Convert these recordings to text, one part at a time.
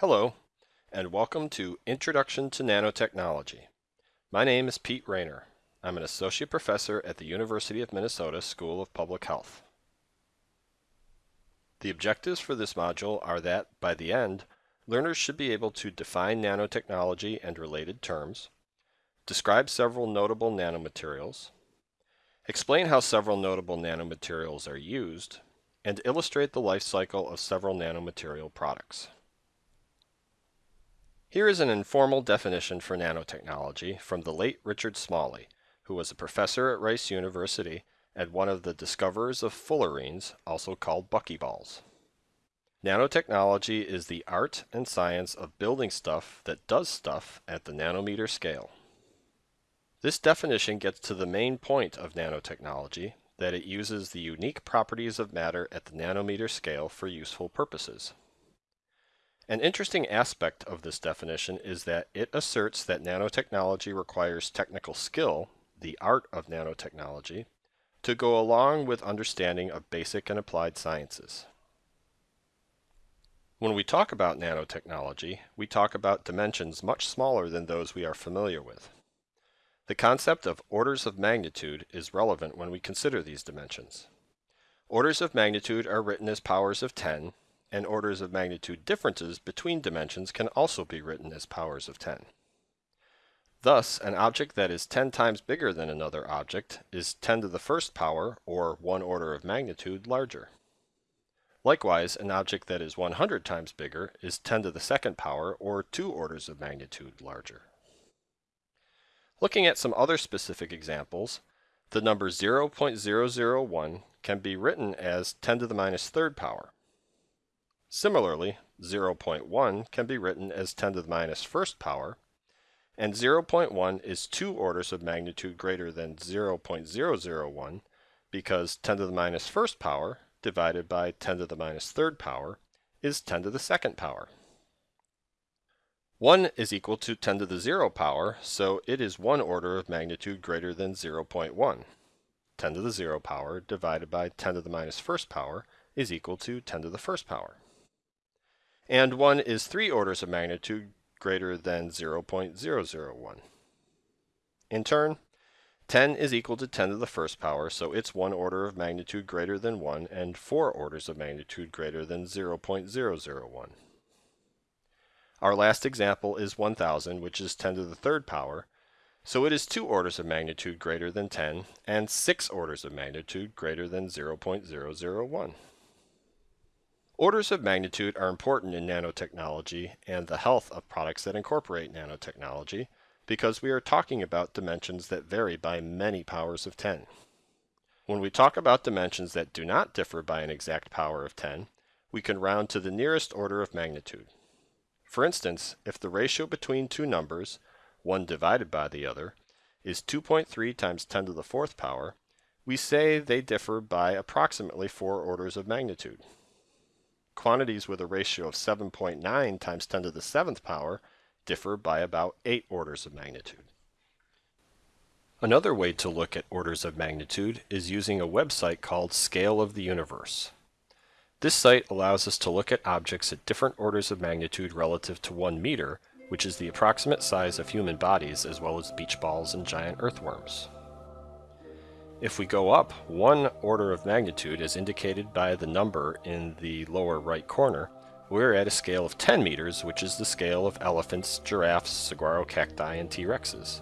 Hello, and welcome to Introduction to Nanotechnology. My name is Pete Raynor. I'm an Associate Professor at the University of Minnesota School of Public Health. The objectives for this module are that, by the end, learners should be able to define nanotechnology and related terms, describe several notable nanomaterials, explain how several notable nanomaterials are used, and illustrate the life cycle of several nanomaterial products. Here is an informal definition for nanotechnology from the late Richard Smalley, who was a professor at Rice University and one of the discoverers of fullerenes, also called buckyballs. Nanotechnology is the art and science of building stuff that does stuff at the nanometer scale. This definition gets to the main point of nanotechnology, that it uses the unique properties of matter at the nanometer scale for useful purposes. An interesting aspect of this definition is that it asserts that nanotechnology requires technical skill, the art of nanotechnology, to go along with understanding of basic and applied sciences. When we talk about nanotechnology, we talk about dimensions much smaller than those we are familiar with. The concept of orders of magnitude is relevant when we consider these dimensions. Orders of magnitude are written as powers of 10, and orders of magnitude differences between dimensions can also be written as powers of 10. Thus, an object that is 10 times bigger than another object is 10 to the first power, or one order of magnitude, larger. Likewise, an object that is 100 times bigger is 10 to the second power, or two orders of magnitude, larger. Looking at some other specific examples, the number 0.001 can be written as 10 to the minus third power. Similarly, 0.1 can be written as 10 to the minus first power, and 0.1 is two orders of magnitude greater than 0.001 because 10 to the minus first power divided by 10 to the minus third power is 10 to the second power. 1 is equal to 10 to the 0 power, so it is one order of magnitude greater than 0.1. 10 to the 0 power divided by 10 to the minus first power is equal to 10 to the first power. And 1 is 3 orders of magnitude greater than 0.001. In turn, 10 is equal to 10 to the first power, so it's one order of magnitude greater than 1 and 4 orders of magnitude greater than 0.001. Our last example is 1000, which is 10 to the third power, so it is two orders of magnitude greater than 10 and six orders of magnitude greater than 0.001. Orders of magnitude are important in nanotechnology and the health of products that incorporate nanotechnology because we are talking about dimensions that vary by many powers of 10. When we talk about dimensions that do not differ by an exact power of 10, we can round to the nearest order of magnitude. For instance, if the ratio between two numbers, one divided by the other, is 2.3 times 10 to the fourth power, we say they differ by approximately 4 orders of magnitude. Quantities with a ratio of 7.9 times 10 to the seventh power differ by about 8 orders of magnitude. Another way to look at orders of magnitude is using a website called Scale of the Universe. This site allows us to look at objects at different orders of magnitude relative to 1 meter, which is the approximate size of human bodies as well as beach balls and giant earthworms. If we go up one order of magnitude as indicated by the number in the lower right corner, we're at a scale of 10 meters, which is the scale of elephants, giraffes, saguaro cacti, and T-rexes.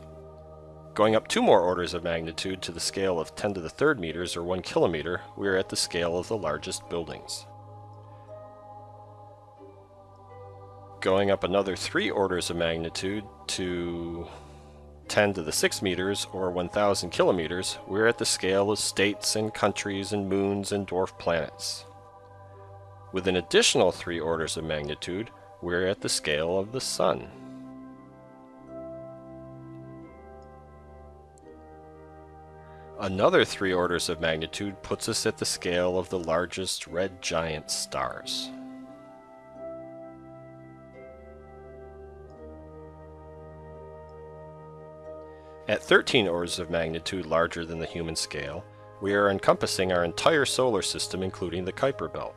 Going up two more orders of magnitude to the scale of 10 to the third meters or 1 kilometer, we are at the scale of the largest buildings. Going up another three orders of magnitude to 10 to the 6 meters or 1000 kilometers, we're at the scale of states and countries and moons and dwarf planets. With an additional three orders of magnitude, we're at the scale of the Sun. Another three orders of magnitude puts us at the scale of the largest red giant stars. At 13 orders of magnitude larger than the human scale, we are encompassing our entire solar system including the Kuiper belt.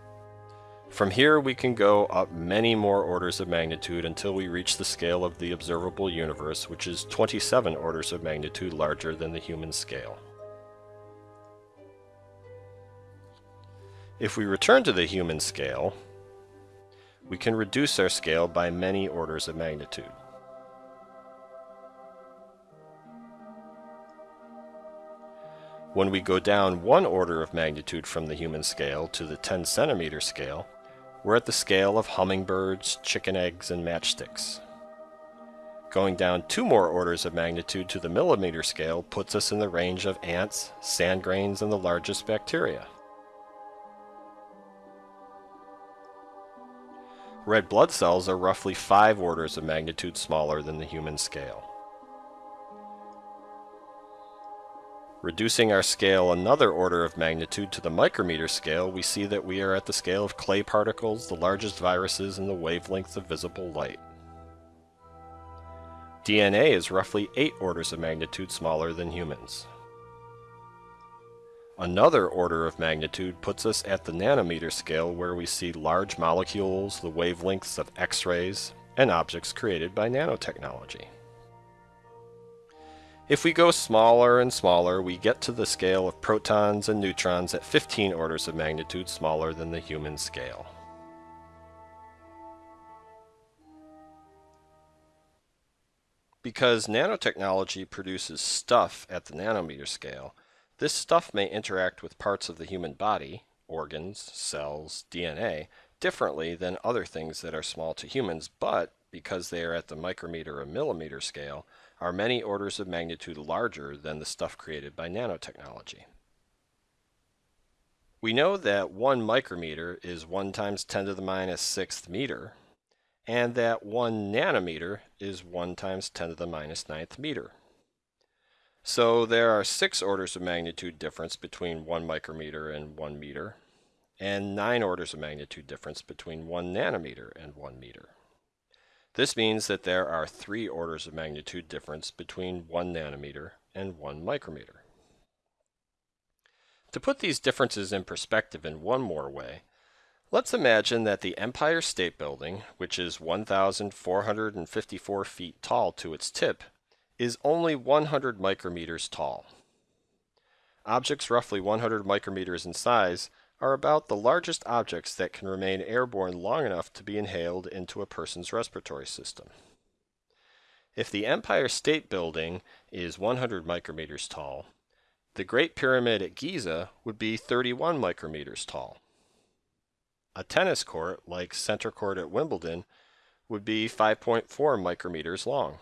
From here we can go up many more orders of magnitude until we reach the scale of the observable universe, which is 27 orders of magnitude larger than the human scale. If we return to the human scale, we can reduce our scale by many orders of magnitude. When we go down one order of magnitude from the human scale to the 10 centimeter scale, we're at the scale of hummingbirds, chicken eggs, and matchsticks. Going down two more orders of magnitude to the millimeter scale puts us in the range of ants, sand grains, and the largest bacteria. Red blood cells are roughly five orders of magnitude smaller than the human scale. Reducing our scale another order of magnitude to the micrometer scale, we see that we are at the scale of clay particles, the largest viruses, and the wavelength of visible light. DNA is roughly 8 orders of magnitude smaller than humans. Another order of magnitude puts us at the nanometer scale where we see large molecules, the wavelengths of X-rays, and objects created by nanotechnology. If we go smaller and smaller, we get to the scale of protons and neutrons at 15 orders of magnitude smaller than the human scale. Because nanotechnology produces stuff at the nanometer scale, this stuff may interact with parts of the human body, organs, cells, DNA, differently than other things that are small to humans, but because they are at the micrometer or millimeter scale, are many orders of magnitude larger than the stuff created by nanotechnology. We know that 1 micrometer is 1 times 10 to the minus 6th meter, and that 1 nanometer is 1 times 10 to the minus 9th meter. So there are 6 orders of magnitude difference between 1 micrometer and 1 meter, and 9 orders of magnitude difference between 1 nanometer and 1 meter. This means that there are three orders of magnitude difference between 1 nanometer and 1 micrometer. To put these differences in perspective in one more way, let's imagine that the Empire State Building, which is 1,454 feet tall to its tip, is only 100 micrometers tall. Objects roughly 100 micrometers in size are about the largest objects that can remain airborne long enough to be inhaled into a person's respiratory system. If the Empire State Building is 100 micrometers tall, the Great Pyramid at Giza would be 31 micrometers tall. A tennis court, like Center Court at Wimbledon, would be 5.4 micrometers long.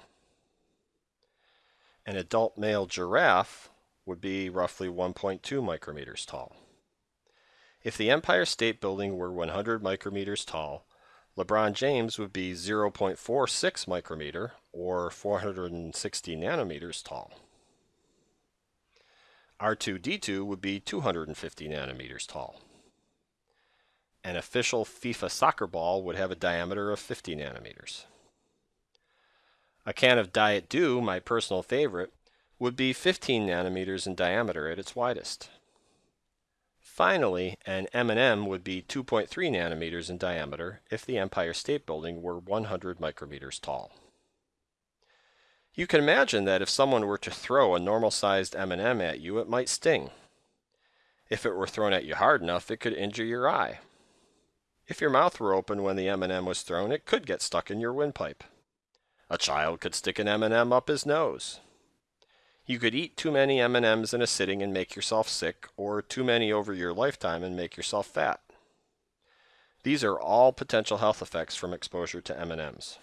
An adult male giraffe would be roughly 1.2 micrometers tall. If the Empire State Building were 100 micrometers tall, LeBron James would be 0.46 micrometer or 460 nanometers tall. R2D2 would be 250 nanometers tall. An official FIFA soccer ball would have a diameter of 50 nanometers. A can of Diet Dew, my personal favorite, would be 15 nanometers in diameter at its widest. Finally, an M&M would be 2.3 nanometers in diameter if the Empire State Building were 100 micrometers tall. You can imagine that if someone were to throw a normal-sized M&M at you, it might sting. If it were thrown at you hard enough, it could injure your eye. If your mouth were open when the M&M was thrown, it could get stuck in your windpipe. A child could stick an M&M up his nose. You could eat too many M&Ms in a sitting and make yourself sick, or too many over your lifetime and make yourself fat. These are all potential health effects from exposure to M&Ms.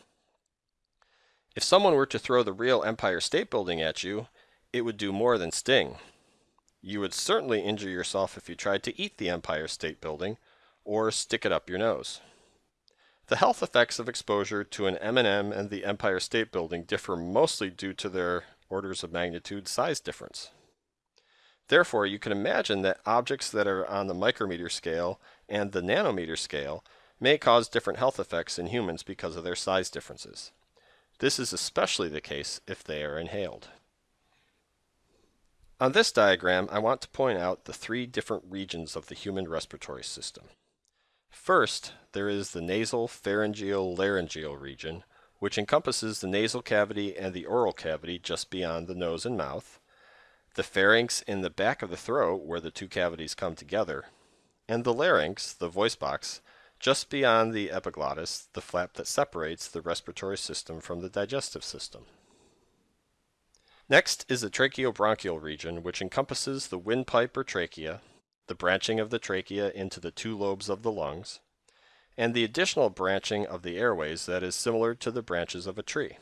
If someone were to throw the real Empire State Building at you, it would do more than sting. You would certainly injure yourself if you tried to eat the Empire State Building or stick it up your nose. The health effects of exposure to an M&M and the Empire State Building differ mostly due to their orders of magnitude size difference. Therefore, you can imagine that objects that are on the micrometer scale and the nanometer scale may cause different health effects in humans because of their size differences. This is especially the case if they are inhaled. On this diagram, I want to point out the three different regions of the human respiratory system. First, there is the nasal pharyngeal laryngeal region, which encompasses the nasal cavity and the oral cavity just beyond the nose and mouth, the pharynx in the back of the throat where the two cavities come together, and the larynx, the voice box, just beyond the epiglottis, the flap that separates the respiratory system from the digestive system. Next is the tracheobronchial region, which encompasses the windpipe or trachea, the branching of the trachea into the two lobes of the lungs, and the additional branching of the airways that is similar to the branches of a tree.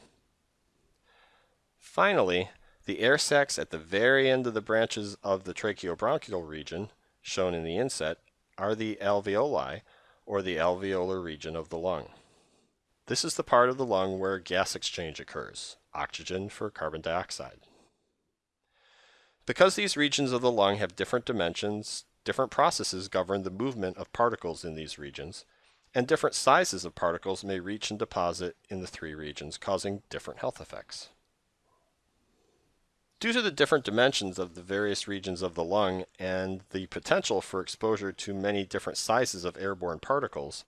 Finally, the air sacs at the very end of the branches of the tracheobronchial region, shown in the inset, are the alveoli, or the alveolar region of the lung. This is the part of the lung where gas exchange occurs, oxygen for carbon dioxide. Because these regions of the lung have different dimensions, different processes govern the movement of particles in these regions, and different sizes of particles may reach and deposit in the three regions, causing different health effects. Due to the different dimensions of the various regions of the lung and the potential for exposure to many different sizes of airborne particles,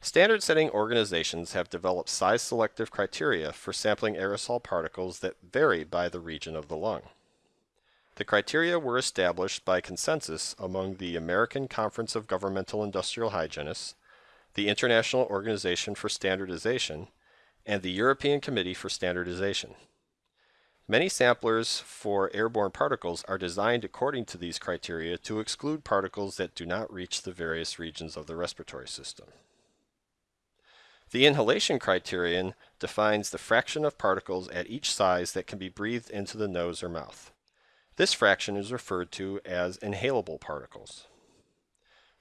standard setting organizations have developed size selective criteria for sampling aerosol particles that vary by the region of the lung. The criteria were established by consensus among the American Conference of Governmental Industrial Hygienists, the International Organization for Standardization, and the European Committee for Standardization. Many samplers for airborne particles are designed according to these criteria to exclude particles that do not reach the various regions of the respiratory system. The inhalation criterion defines the fraction of particles at each size that can be breathed into the nose or mouth. This fraction is referred to as inhalable particles.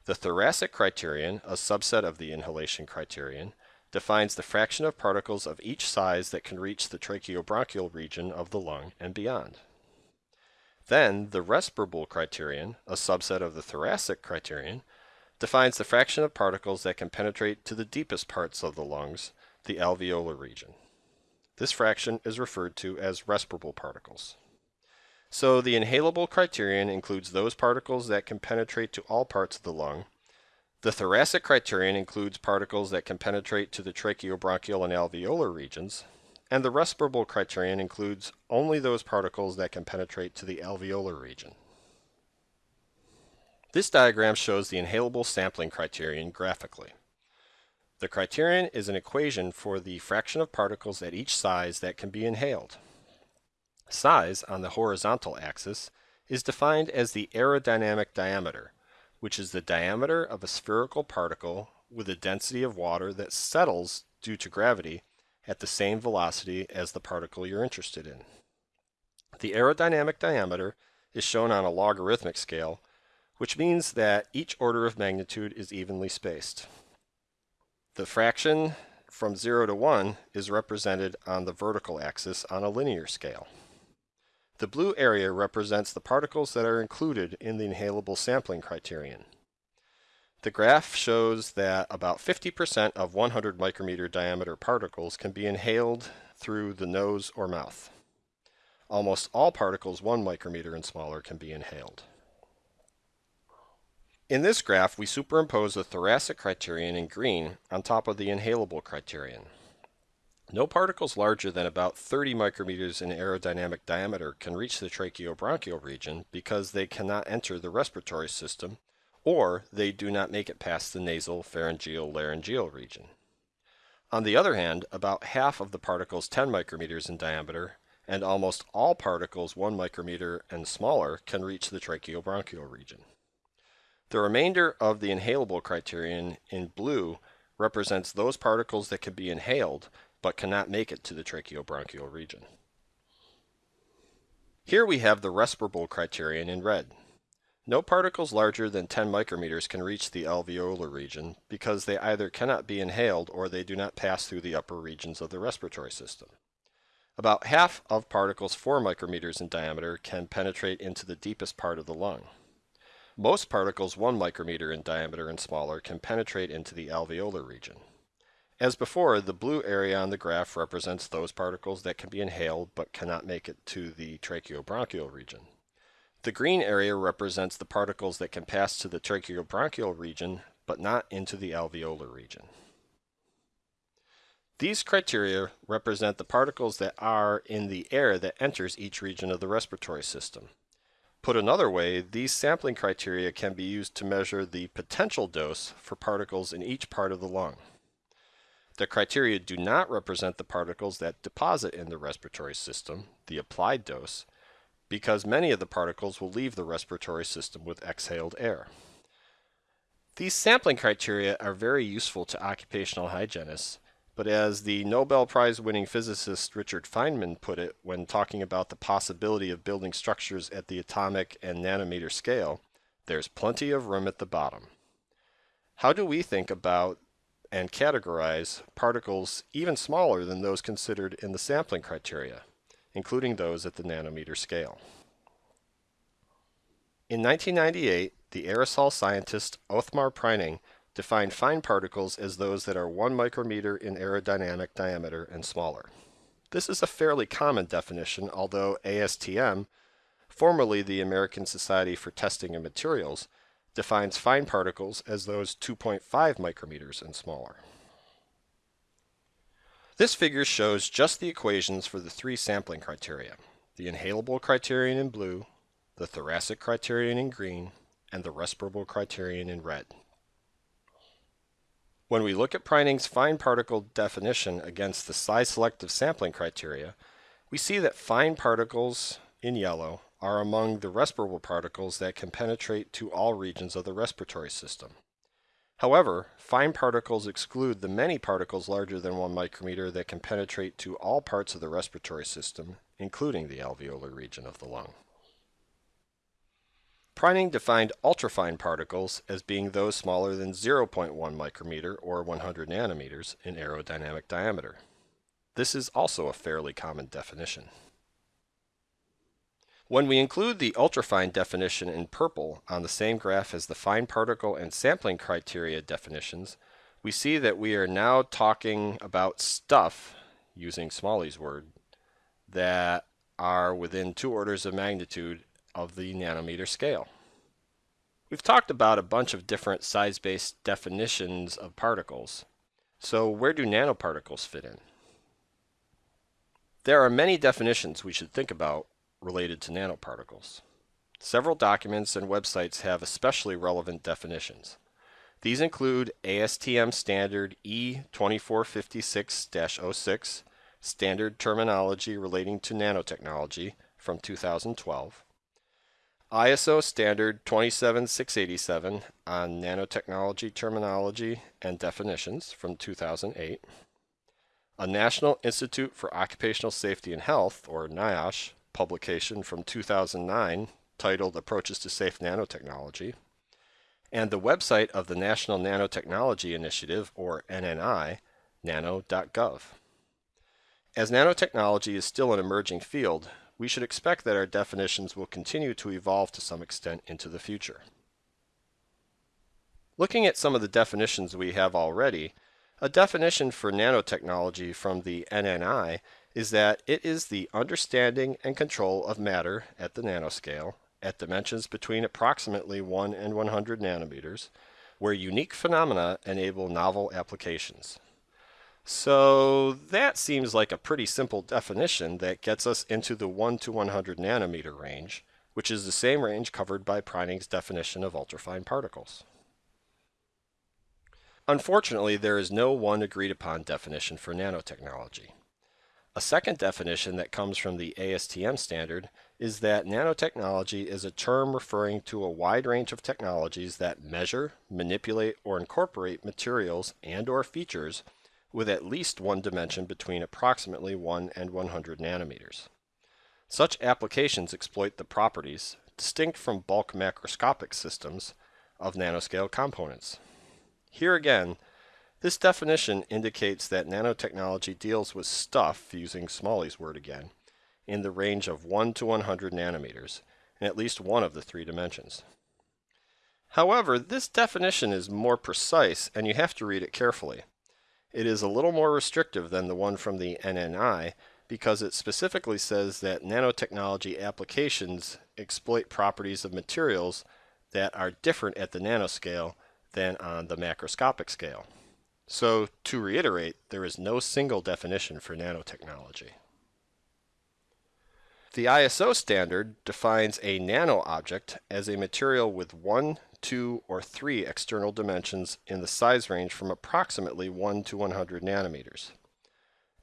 The thoracic criterion, a subset of the inhalation criterion, defines the fraction of particles of each size that can reach the tracheobronchial region of the lung and beyond. Then, the respirable criterion, a subset of the thoracic criterion, defines the fraction of particles that can penetrate to the deepest parts of the lungs, the alveolar region. This fraction is referred to as respirable particles. So the inhalable criterion includes those particles that can penetrate to all parts of the lung, the thoracic criterion includes particles that can penetrate to the tracheobronchial and alveolar regions, and the respirable criterion includes only those particles that can penetrate to the alveolar region. This diagram shows the inhalable sampling criterion graphically. The criterion is an equation for the fraction of particles at each size that can be inhaled. Size, on the horizontal axis, is defined as the aerodynamic diameter, which is the diameter of a spherical particle with a density of water that settles due to gravity at the same velocity as the particle you're interested in. The aerodynamic diameter is shown on a logarithmic scale, which means that each order of magnitude is evenly spaced. The fraction from 0 to 1 is represented on the vertical axis on a linear scale. The blue area represents the particles that are included in the inhalable sampling criterion. The graph shows that about 50% of 100 micrometer diameter particles can be inhaled through the nose or mouth. Almost all particles 1 micrometer and smaller can be inhaled. In this graph, we superimpose the thoracic criterion in green on top of the inhalable criterion. No particles larger than about 30 micrometers in aerodynamic diameter can reach the tracheobronchial region because they cannot enter the respiratory system or they do not make it past the nasal pharyngeal laryngeal region. On the other hand, about half of the particles 10 micrometers in diameter and almost all particles 1 micrometer and smaller can reach the tracheobronchial region. The remainder of the inhalable criterion in blue represents those particles that can be inhaled but cannot make it to the tracheobronchial region. Here we have the respirable criterion in red. No particles larger than 10 micrometers can reach the alveolar region because they either cannot be inhaled or they do not pass through the upper regions of the respiratory system. About half of particles 4 micrometers in diameter can penetrate into the deepest part of the lung. Most particles 1 micrometer in diameter and smaller can penetrate into the alveolar region. As before, the blue area on the graph represents those particles that can be inhaled but cannot make it to the tracheobronchial region. The green area represents the particles that can pass to the tracheobronchial region but not into the alveolar region. These criteria represent the particles that are in the air that enters each region of the respiratory system. Put another way, these sampling criteria can be used to measure the potential dose for particles in each part of the lung. The criteria do not represent the particles that deposit in the respiratory system, the applied dose, because many of the particles will leave the respiratory system with exhaled air. These sampling criteria are very useful to occupational hygienists but as the Nobel Prize winning physicist Richard Feynman put it when talking about the possibility of building structures at the atomic and nanometer scale, there's plenty of room at the bottom. How do we think about and categorize particles even smaller than those considered in the sampling criteria, including those at the nanometer scale? In 1998, the aerosol scientist Othmar Preining defined fine particles as those that are 1 micrometer in aerodynamic diameter and smaller. This is a fairly common definition, although ASTM, formerly the American Society for Testing of Materials, defines fine particles as those 2.5 micrometers and smaller. This figure shows just the equations for the three sampling criteria, the inhalable criterion in blue, the thoracic criterion in green, and the respirable criterion in red. When we look at Preining's fine particle definition against the size selective sampling criteria, we see that fine particles in yellow are among the respirable particles that can penetrate to all regions of the respiratory system. However, fine particles exclude the many particles larger than 1 micrometer that can penetrate to all parts of the respiratory system, including the alveolar region of the lung. Preining defined ultrafine particles as being those smaller than 0.1 micrometer or 100 nanometers in aerodynamic diameter. This is also a fairly common definition. When we include the ultrafine definition in purple on the same graph as the fine particle and sampling criteria definitions, we see that we are now talking about stuff, using Smalley's word, that are within two orders of magnitude of the nanometer scale. We've talked about a bunch of different size-based definitions of particles. So where do nanoparticles fit in? There are many definitions we should think about related to nanoparticles. Several documents and websites have especially relevant definitions. These include ASTM standard E2456-06, standard terminology relating to nanotechnology from 2012, ISO standard 27687 on nanotechnology terminology and definitions from 2008, a National Institute for Occupational Safety and Health, or NIOSH, publication from 2009 titled Approaches to Safe Nanotechnology, and the website of the National Nanotechnology Initiative, or NNI, nano.gov. As nanotechnology is still an emerging field, we should expect that our definitions will continue to evolve to some extent into the future. Looking at some of the definitions we have already, a definition for nanotechnology from the NNI is that it is the understanding and control of matter at the nanoscale at dimensions between approximately 1 and 100 nanometers, where unique phenomena enable novel applications. So that seems like a pretty simple definition that gets us into the 1 to 100 nanometer range, which is the same range covered by Preining's definition of ultrafine particles. Unfortunately, there is no one agreed upon definition for nanotechnology. A second definition that comes from the ASTM standard is that nanotechnology is a term referring to a wide range of technologies that measure, manipulate, or incorporate materials and or features with at least one dimension between approximately 1 and 100 nanometers. Such applications exploit the properties, distinct from bulk macroscopic systems, of nanoscale components. Here again, this definition indicates that nanotechnology deals with stuff, using Smalley's word again, in the range of 1 to 100 nanometers, in at least one of the three dimensions. However, this definition is more precise and you have to read it carefully. It is a little more restrictive than the one from the NNI because it specifically says that nanotechnology applications exploit properties of materials that are different at the nanoscale than on the macroscopic scale. So, to reiterate, there is no single definition for nanotechnology. The ISO standard defines a nano object as a material with one, two, or three external dimensions in the size range from approximately 1 to 100 nanometers.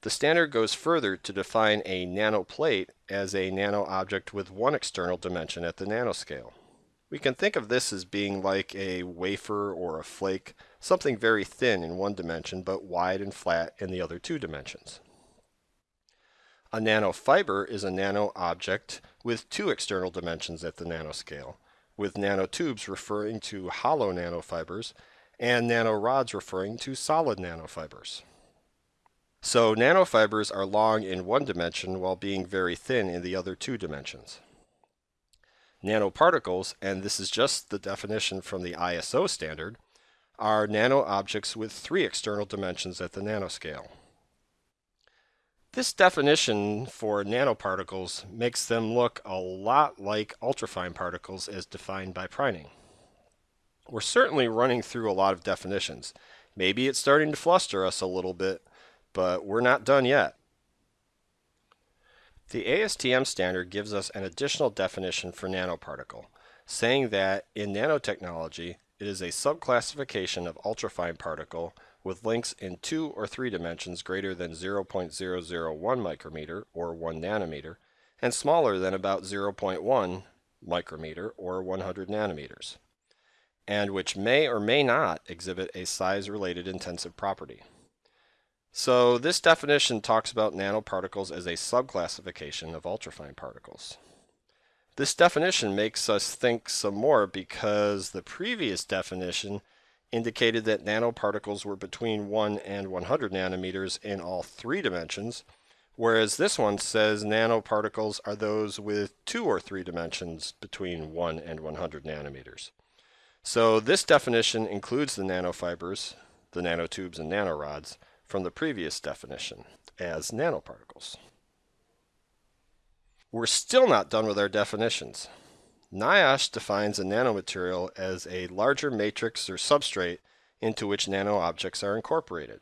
The standard goes further to define a nanoplate as a nano object with one external dimension at the nanoscale. We can think of this as being like a wafer or a flake, something very thin in one dimension but wide and flat in the other two dimensions. A nanofiber is a nano object with two external dimensions at the nanoscale, with nanotubes referring to hollow nanofibers and nanorods referring to solid nanofibers. So nanofibers are long in one dimension while being very thin in the other two dimensions. Nanoparticles, and this is just the definition from the ISO standard, are nano objects with three external dimensions at the nanoscale. This definition for nanoparticles makes them look a lot like ultrafine particles as defined by Preining. We're certainly running through a lot of definitions. Maybe it's starting to fluster us a little bit, but we're not done yet. The ASTM standard gives us an additional definition for nanoparticle, saying that in nanotechnology, it is a subclassification of ultrafine particle with lengths in two or three dimensions greater than 0.001 micrometer or 1 nanometer and smaller than about 0.1 micrometer or 100 nanometers, and which may or may not exhibit a size-related intensive property. So this definition talks about nanoparticles as a subclassification of ultrafine particles. This definition makes us think some more because the previous definition indicated that nanoparticles were between 1 and 100 nanometers in all three dimensions, whereas this one says nanoparticles are those with two or three dimensions between 1 and 100 nanometers. So this definition includes the nanofibers, the nanotubes and nanorods, from the previous definition as nanoparticles. We're still not done with our definitions. NIOSH defines a nanomaterial as a larger matrix or substrate into which nanoobjects are incorporated.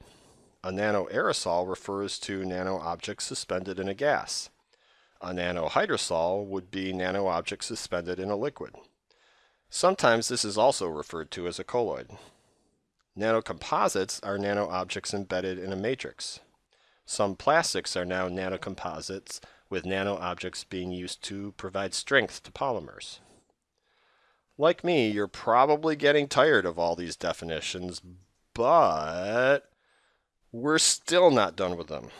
A nanoaerosol refers to nanoobjects suspended in a gas. A nanohydrosol would be nanoobjects suspended in a liquid. Sometimes this is also referred to as a colloid. Nanocomposites are nanoobjects embedded in a matrix. Some plastics are now nanocomposites with nano objects being used to provide strength to polymers. Like me, you're probably getting tired of all these definitions, but we're still not done with them.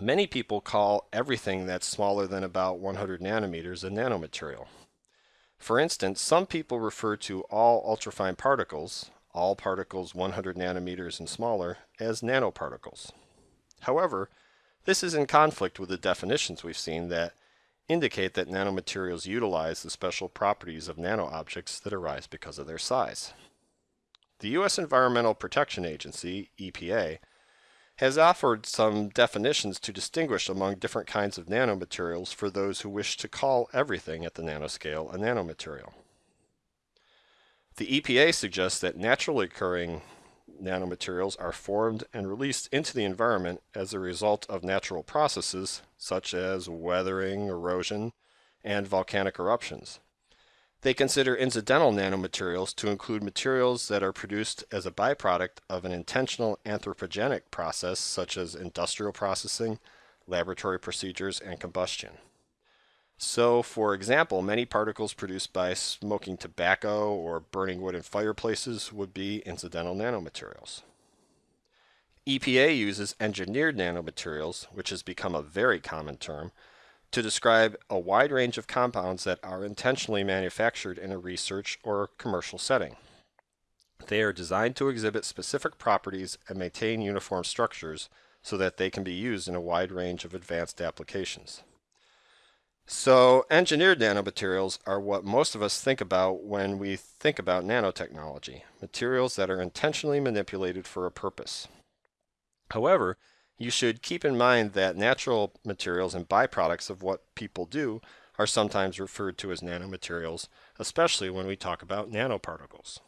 Many people call everything that's smaller than about 100 nanometers a nanomaterial. For instance, some people refer to all ultrafine particles, all particles 100 nanometers and smaller, as nanoparticles. However, this is in conflict with the definitions we've seen that indicate that nanomaterials utilize the special properties of nanoobjects that arise because of their size. The U.S. Environmental Protection Agency, EPA, has offered some definitions to distinguish among different kinds of nanomaterials for those who wish to call everything at the nanoscale a nanomaterial. The EPA suggests that naturally occurring nanomaterials are formed and released into the environment as a result of natural processes such as weathering, erosion, and volcanic eruptions. They consider incidental nanomaterials to include materials that are produced as a byproduct of an intentional anthropogenic process such as industrial processing, laboratory procedures, and combustion. So, for example, many particles produced by smoking tobacco or burning wood in fireplaces would be incidental nanomaterials. EPA uses engineered nanomaterials, which has become a very common term, to describe a wide range of compounds that are intentionally manufactured in a research or commercial setting. They are designed to exhibit specific properties and maintain uniform structures so that they can be used in a wide range of advanced applications. So engineered nanomaterials are what most of us think about when we think about nanotechnology, materials that are intentionally manipulated for a purpose. However, you should keep in mind that natural materials and byproducts of what people do are sometimes referred to as nanomaterials, especially when we talk about nanoparticles.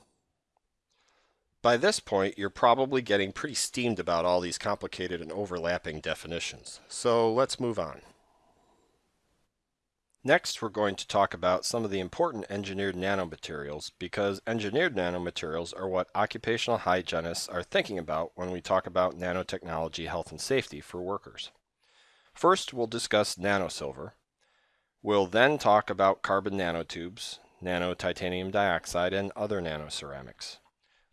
By this point, you're probably getting pretty steamed about all these complicated and overlapping definitions. So let's move on. Next, we're going to talk about some of the important engineered nanomaterials because engineered nanomaterials are what occupational hygienists are thinking about when we talk about nanotechnology health and safety for workers. First, we'll discuss nanosilver. We'll then talk about carbon nanotubes, nano titanium dioxide, and other nanoceramics.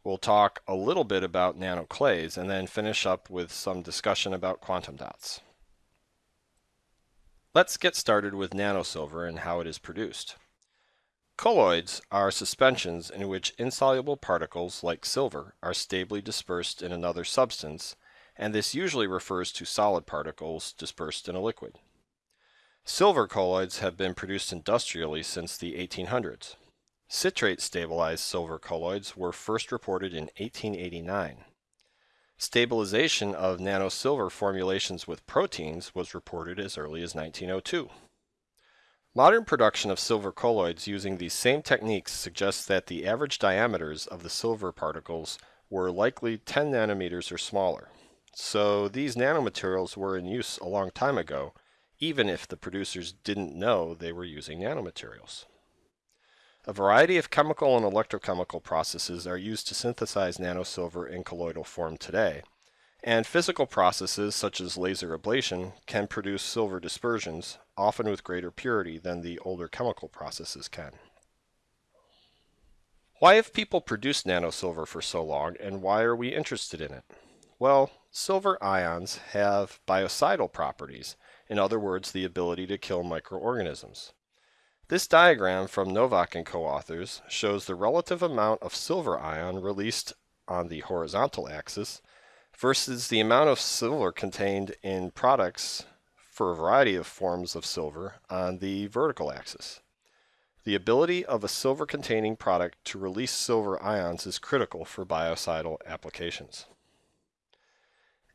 We'll talk a little bit about nanoclays and then finish up with some discussion about quantum dots. Let's get started with nanosilver and how it is produced. Colloids are suspensions in which insoluble particles, like silver, are stably dispersed in another substance, and this usually refers to solid particles dispersed in a liquid. Silver colloids have been produced industrially since the 1800s. Citrate stabilized silver colloids were first reported in 1889. Stabilization of nanosilver formulations with proteins was reported as early as 1902. Modern production of silver colloids using these same techniques suggests that the average diameters of the silver particles were likely 10 nanometers or smaller. So these nanomaterials were in use a long time ago, even if the producers didn't know they were using nanomaterials. A variety of chemical and electrochemical processes are used to synthesize nanosilver in colloidal form today, and physical processes such as laser ablation can produce silver dispersions, often with greater purity than the older chemical processes can. Why have people produced nanosilver for so long, and why are we interested in it? Well, silver ions have biocidal properties, in other words, the ability to kill microorganisms. This diagram from Nowack and co-authors shows the relative amount of silver ion released on the horizontal axis versus the amount of silver contained in products for a variety of forms of silver on the vertical axis. The ability of a silver containing product to release silver ions is critical for biocidal applications.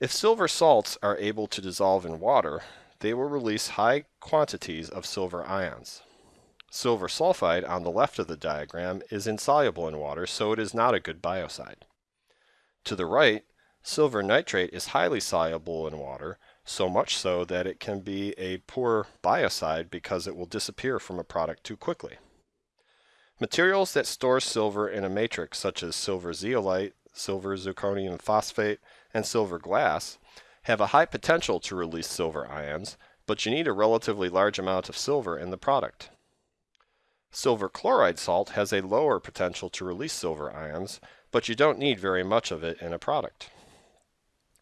If silver salts are able to dissolve in water, they will release high quantities of silver ions. Silver sulfide on the left of the diagram is insoluble in water, so it is not a good biocide. To the right, silver nitrate is highly soluble in water, so much so that it can be a poor biocide because it will disappear from a product too quickly. Materials that store silver in a matrix such as silver zeolite, silver zirconium phosphate, and silver glass have a high potential to release silver ions, but you need a relatively large amount of silver in the product. Silver chloride salt has a lower potential to release silver ions, but you don't need very much of it in a product.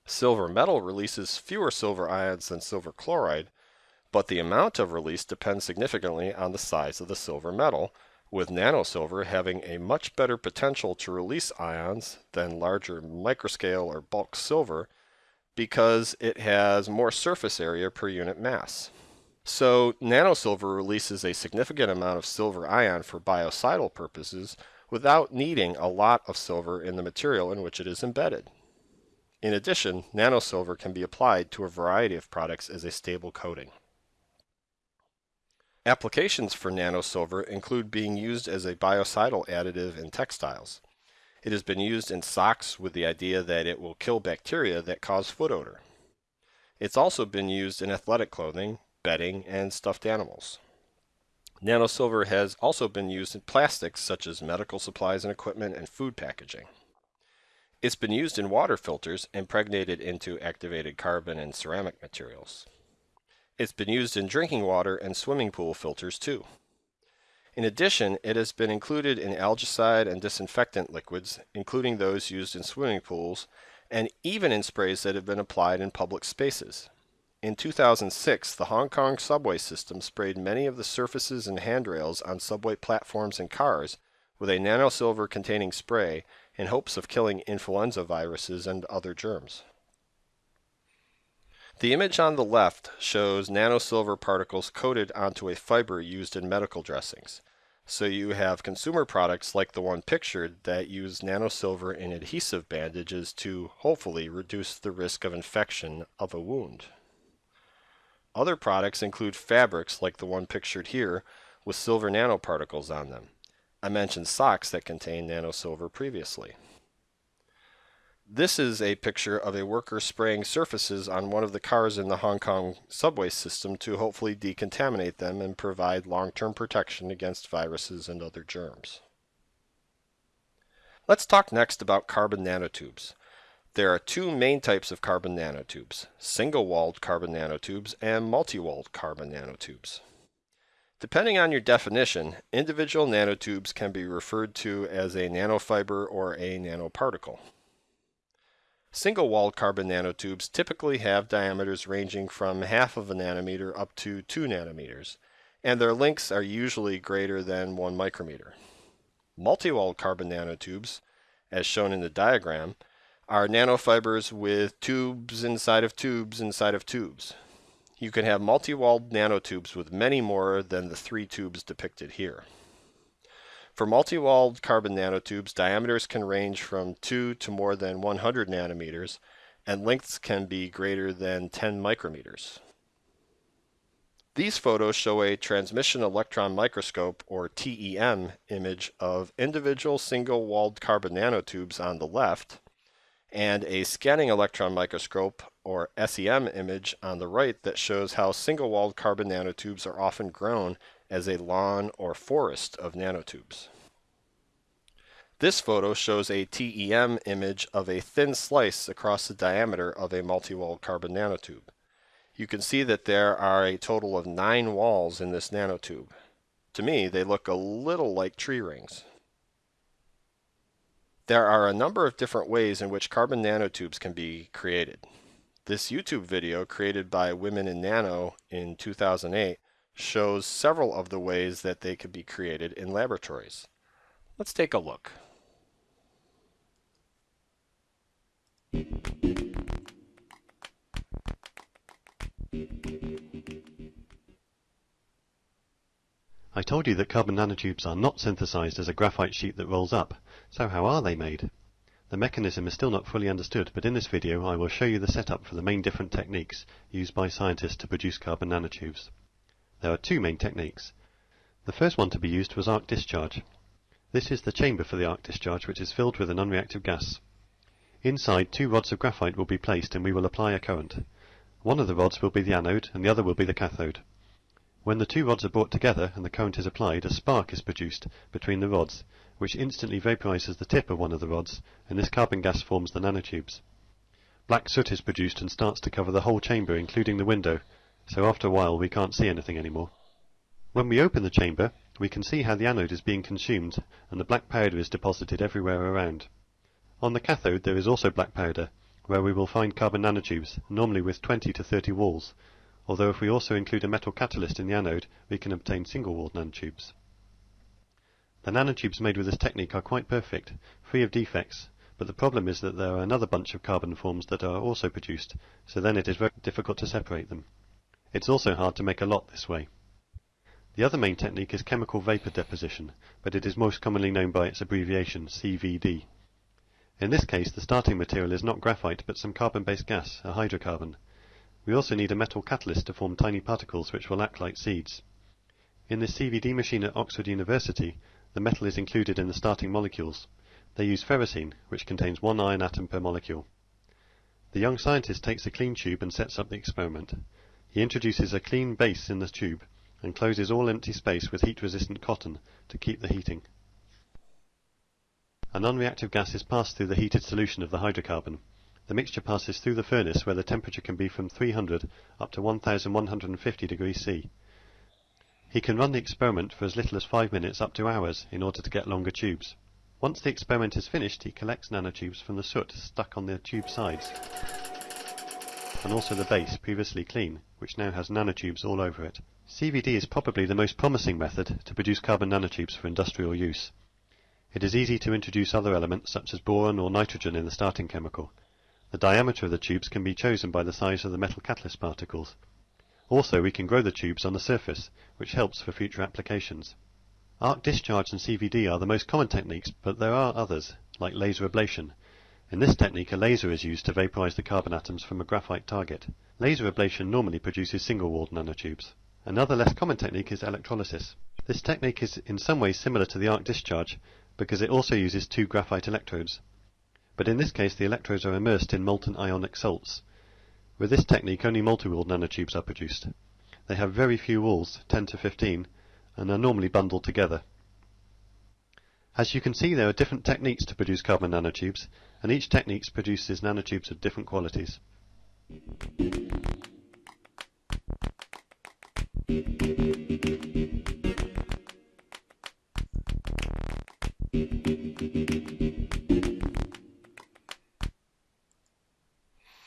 Silver metal releases fewer silver ions than silver chloride, but the amount of release depends significantly on the size of the silver metal, with nanosilver having a much better potential to release ions than larger microscale or bulk silver because it has more surface area per unit mass. So nanosilver releases a significant amount of silver ion for biocidal purposes without needing a lot of silver in the material in which it is embedded. In addition, nanosilver can be applied to a variety of products as a stable coating. Applications for nanosilver include being used as a biocidal additive in textiles. It has been used in socks with the idea that it will kill bacteria that cause foot odor. It's also been used in athletic clothing bedding, and stuffed animals. Nanosilver has also been used in plastics such as medical supplies and equipment and food packaging. It's been used in water filters impregnated into activated carbon and ceramic materials. It's been used in drinking water and swimming pool filters too. In addition, it has been included in algicide and disinfectant liquids, including those used in swimming pools, and even in sprays that have been applied in public spaces. In 2006, the Hong Kong subway system sprayed many of the surfaces and handrails on subway platforms and cars with a nanosilver containing spray in hopes of killing influenza viruses and other germs. The image on the left shows nanosilver particles coated onto a fiber used in medical dressings. So you have consumer products like the one pictured that use nanosilver in adhesive bandages to hopefully reduce the risk of infection of a wound. Other products include fabrics like the one pictured here with silver nanoparticles on them. I mentioned socks that contain nanosilver previously. This is a picture of a worker spraying surfaces on one of the cars in the Hong Kong subway system to hopefully decontaminate them and provide long-term protection against viruses and other germs. Let's talk next about carbon nanotubes. There are two main types of carbon nanotubes, single-walled carbon nanotubes and multi-walled carbon nanotubes. Depending on your definition, individual nanotubes can be referred to as a nanofiber or a nanoparticle. Single-walled carbon nanotubes typically have diameters ranging from half of a nanometer up to 2 nanometers, and their lengths are usually greater than 1 micrometer. Multi-walled carbon nanotubes, as shown in the diagram, are nanofibers with tubes inside of tubes inside of tubes. You can have multi-walled nanotubes with many more than the three tubes depicted here. For multi-walled carbon nanotubes, diameters can range from 2 to more than 100 nanometers, and lengths can be greater than 10 micrometers. These photos show a transmission electron microscope, or TEM, image of individual single-walled carbon nanotubes on the left, and a scanning electron microscope or SEM image on the right that shows how single-walled carbon nanotubes are often grown as a lawn or forest of nanotubes. This photo shows a TEM image of a thin slice across the diameter of a multi-walled carbon nanotube. You can see that there are a total of nine walls in this nanotube. To me, they look a little like tree rings. There are a number of different ways in which carbon nanotubes can be created. This YouTube video created by Women in Nano in 2008 shows several of the ways that they could be created in laboratories. Let's take a look. I told you that carbon nanotubes are not synthesized as a graphite sheet that rolls up, so how are they made? The mechanism is still not fully understood, but in this video I will show you the setup for the main different techniques used by scientists to produce carbon nanotubes. There are two main techniques. The first one to be used was arc discharge. This is the chamber for the arc discharge which is filled with an unreactive gas. Inside two rods of graphite will be placed and we will apply a current. One of the rods will be the anode and the other will be the cathode. When the two rods are brought together and the current is applied, a spark is produced between the rods which instantly vaporizes the tip of one of the rods, and this carbon gas forms the nanotubes. Black soot is produced and starts to cover the whole chamber, including the window, so after a while we can't see anything anymore. When we open the chamber, we can see how the anode is being consumed, and the black powder is deposited everywhere around. On the cathode there is also black powder, where we will find carbon nanotubes, normally with 20 to 30 walls, although if we also include a metal catalyst in the anode, we can obtain single-walled nanotubes. The nanotubes made with this technique are quite perfect, free of defects, but the problem is that there are another bunch of carbon forms that are also produced, so then it is very difficult to separate them. It's also hard to make a lot this way. The other main technique is chemical vapor deposition, but it is most commonly known by its abbreviation CVD. In this case, the starting material is not graphite, but some carbon-based gas, a hydrocarbon. We also need a metal catalyst to form tiny particles which will act like seeds. In this CVD machine at Oxford University, the metal is included in the starting molecules. They use ferrocene, which contains one iron atom per molecule. The young scientist takes a clean tube and sets up the experiment. He introduces a clean base in the tube and closes all empty space with heat-resistant cotton to keep the heating. A non-reactive gas is passed through the heated solution of the hydrocarbon. The mixture passes through the furnace where the temperature can be from 300 up to 1150 degrees C. He can run the experiment for as little as 5 minutes up to hours in order to get longer tubes. Once the experiment is finished, he collects nanotubes from the soot stuck on the tube sides, and also the base, previously clean, which now has nanotubes all over it. CVD is probably the most promising method to produce carbon nanotubes for industrial use. It is easy to introduce other elements such as boron or nitrogen in the starting chemical. The diameter of the tubes can be chosen by the size of the metal catalyst particles. Also, we can grow the tubes on the surface, which helps for future applications. Arc discharge and CVD are the most common techniques, but there are others, like laser ablation. In this technique, a laser is used to vaporize the carbon atoms from a graphite target. Laser ablation normally produces single-walled nanotubes. Another less common technique is electrolysis. This technique is in some ways similar to the arc discharge because it also uses two graphite electrodes. But in this case the electrodes are immersed in molten ionic salts. With this technique only multi-walled nanotubes are produced. They have very few walls, 10 to 15, and are normally bundled together. As you can see there are different techniques to produce carbon nanotubes, and each technique produces nanotubes of different qualities.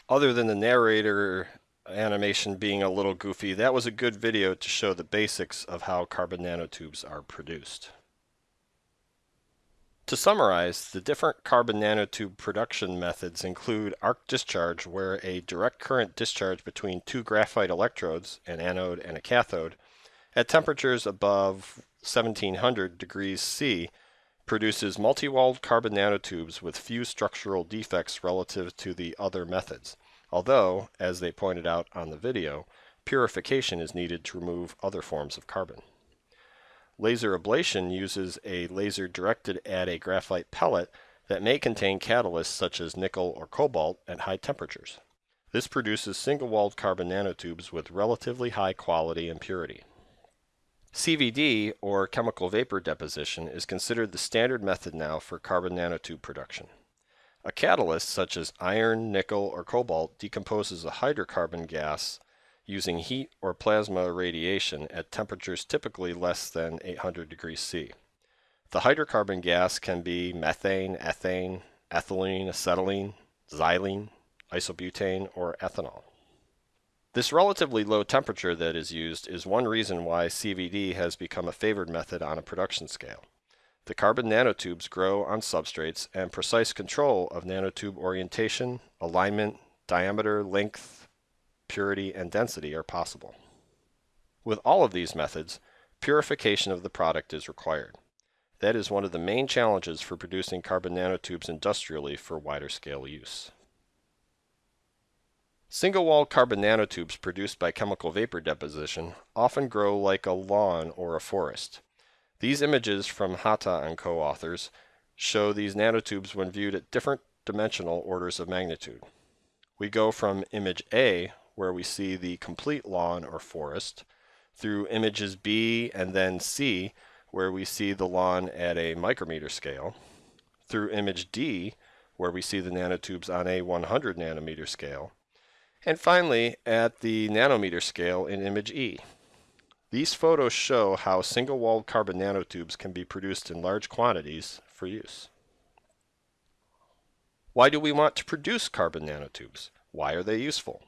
Other than the narrator animation being a little goofy, that was a good video to show the basics of how carbon nanotubes are produced. To summarize, the different carbon nanotube production methods include arc discharge, where a direct current discharge between two graphite electrodes, an anode and a cathode, at temperatures above 1700 degrees C produces multi-walled carbon nanotubes with few structural defects relative to the other methods. Although, as they pointed out on the video, purification is needed to remove other forms of carbon. Laser ablation uses a laser directed at a graphite pellet that may contain catalysts such as nickel or cobalt at high temperatures. This produces single-walled carbon nanotubes with relatively high quality and purity. CVD, or chemical vapor deposition, is considered the standard method now for carbon nanotube production. A catalyst, such as iron, nickel, or cobalt, decomposes a hydrocarbon gas using heat or plasma radiation at temperatures typically less than 800 degrees C. The hydrocarbon gas can be methane, ethane, ethylene, acetylene, xylene, isobutane, or ethanol. This relatively low temperature that is used is one reason why CVD has become a favored method on a production scale. The carbon nanotubes grow on substrates and precise control of nanotube orientation, alignment, diameter, length, purity, and density are possible. With all of these methods, purification of the product is required. That is one of the main challenges for producing carbon nanotubes industrially for wider scale use. Single-wall carbon nanotubes produced by chemical vapor deposition often grow like a lawn or a forest. These images from Hata and co-authors show these nanotubes when viewed at different dimensional orders of magnitude. We go from image A, where we see the complete lawn or forest, through images B and then C, where we see the lawn at a micrometer scale, through image D, where we see the nanotubes on a 100 nanometer scale, and finally, at the nanometer scale in image E. These photos show how single-walled carbon nanotubes can be produced in large quantities for use. Why do we want to produce carbon nanotubes? Why are they useful?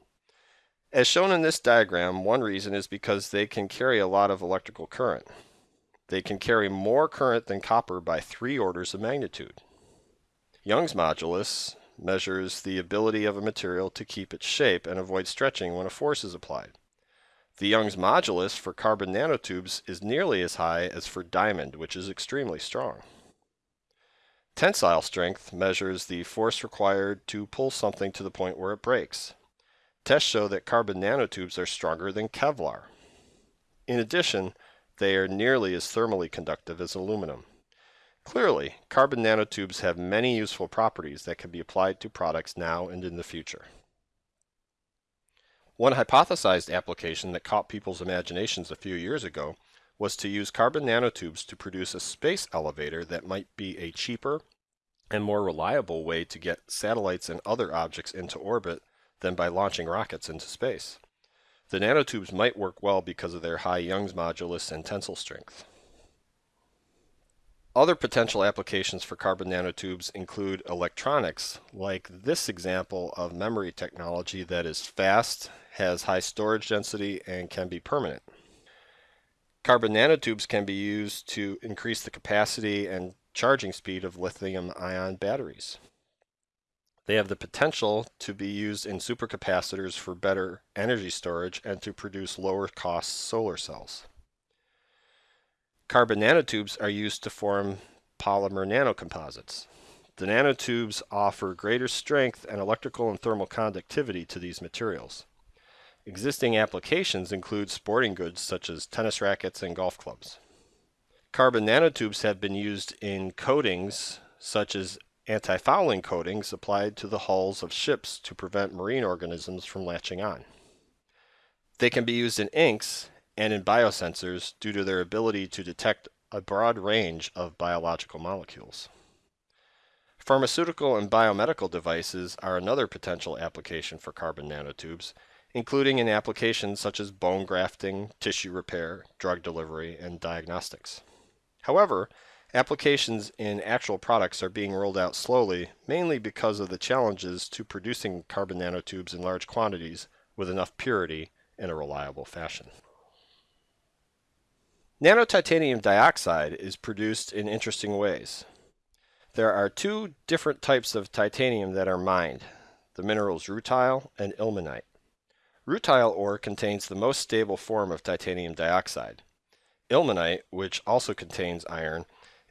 As shown in this diagram, one reason is because they can carry a lot of electrical current. They can carry more current than copper by three orders of magnitude. Young's modulus measures the ability of a material to keep its shape and avoid stretching when a force is applied. The Young's modulus for carbon nanotubes is nearly as high as for diamond, which is extremely strong. Tensile strength measures the force required to pull something to the point where it breaks. Tests show that carbon nanotubes are stronger than Kevlar. In addition, they are nearly as thermally conductive as aluminum. Clearly, carbon nanotubes have many useful properties that can be applied to products now and in the future. One hypothesized application that caught people's imaginations a few years ago was to use carbon nanotubes to produce a space elevator that might be a cheaper and more reliable way to get satellites and other objects into orbit than by launching rockets into space. The nanotubes might work well because of their high Young's modulus and tensile strength. Other potential applications for carbon nanotubes include electronics, like this example of memory technology that is fast, has high storage density, and can be permanent. Carbon nanotubes can be used to increase the capacity and charging speed of lithium ion batteries. They have the potential to be used in supercapacitors for better energy storage and to produce lower cost solar cells. Carbon nanotubes are used to form polymer nanocomposites. The nanotubes offer greater strength and electrical and thermal conductivity to these materials. Existing applications include sporting goods such as tennis rackets and golf clubs. Carbon nanotubes have been used in coatings such as anti-fouling coatings applied to the hulls of ships to prevent marine organisms from latching on. They can be used in inks and in biosensors due to their ability to detect a broad range of biological molecules. Pharmaceutical and biomedical devices are another potential application for carbon nanotubes, including in applications such as bone grafting, tissue repair, drug delivery, and diagnostics. However, applications in actual products are being rolled out slowly, mainly because of the challenges to producing carbon nanotubes in large quantities with enough purity in a reliable fashion. Nanotitanium dioxide is produced in interesting ways. There are two different types of titanium that are mined, the minerals rutile and ilmenite. Rutile ore contains the most stable form of titanium dioxide. Ilmenite, which also contains iron,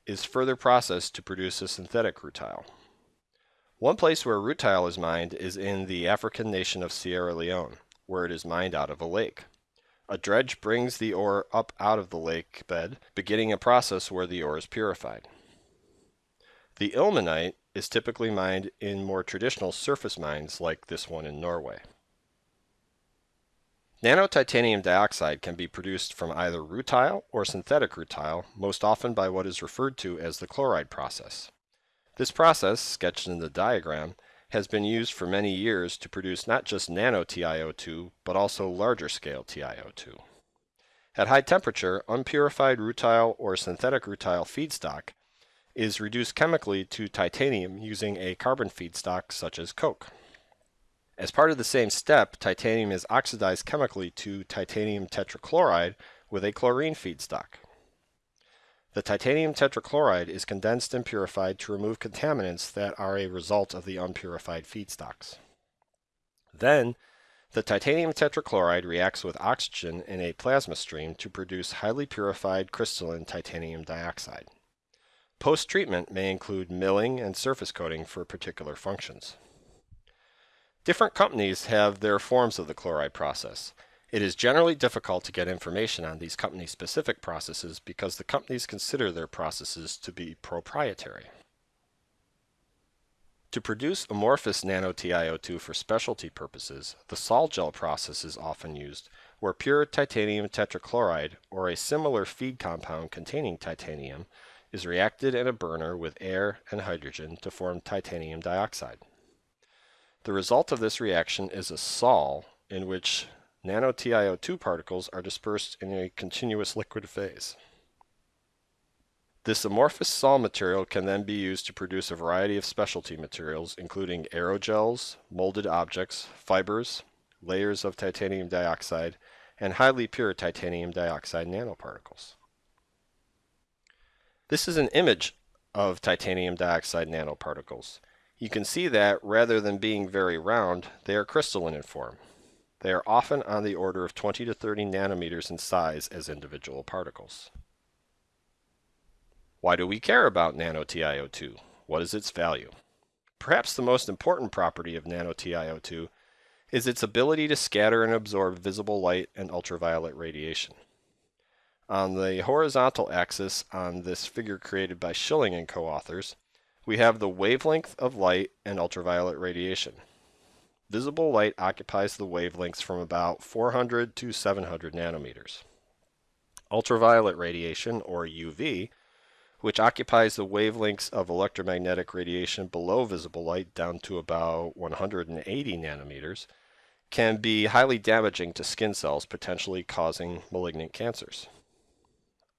is further processed to produce a synthetic rutile. One place where rutile is mined is in the African nation of Sierra Leone, where it is mined out of a lake. A dredge brings the ore up out of the lake bed, beginning a process where the ore is purified. The ilmenite is typically mined in more traditional surface mines like this one in Norway. Nanotitanium dioxide can be produced from either rutile or synthetic rutile, most often by what is referred to as the chloride process. This process, sketched in the diagram, has been used for many years to produce not just nano TiO2, but also larger scale TiO2. At high temperature, unpurified rutile or synthetic rutile feedstock is reduced chemically to titanium using a carbon feedstock such as coke. As part of the same step, titanium is oxidized chemically to titanium tetrachloride with a chlorine feedstock. The titanium tetrachloride is condensed and purified to remove contaminants that are a result of the unpurified feedstocks. Then, the titanium tetrachloride reacts with oxygen in a plasma stream to produce highly purified crystalline titanium dioxide. Post-treatment may include milling and surface coating for particular functions. Different companies have their forms of the chloride process. It is generally difficult to get information on these company-specific processes because the companies consider their processes to be proprietary. To produce amorphous nano-TiO2 for specialty purposes, the sol-gel process is often used, where pure titanium tetrachloride or a similar feed compound containing titanium is reacted in a burner with air and hydrogen to form titanium dioxide. The result of this reaction is a sol in which nano-TiO2 particles are dispersed in a continuous liquid phase. This amorphous sol material can then be used to produce a variety of specialty materials, including aerogels, molded objects, fibers, layers of titanium dioxide, and highly pure titanium dioxide nanoparticles. This is an image of titanium dioxide nanoparticles. You can see that rather than being very round, they are crystalline in form. They are often on the order of 20 to 30 nanometers in size as individual particles. Why do we care about nano-TiO2? What is its value? Perhaps the most important property of nano-TiO2 is its ability to scatter and absorb visible light and ultraviolet radiation. On the horizontal axis on this figure created by Schilling and co-authors, we have the wavelength of light and ultraviolet radiation. Visible light occupies the wavelengths from about 400 to 700 nanometers. Ultraviolet radiation, or UV, which occupies the wavelengths of electromagnetic radiation below visible light down to about 180 nanometers, can be highly damaging to skin cells, potentially causing malignant cancers.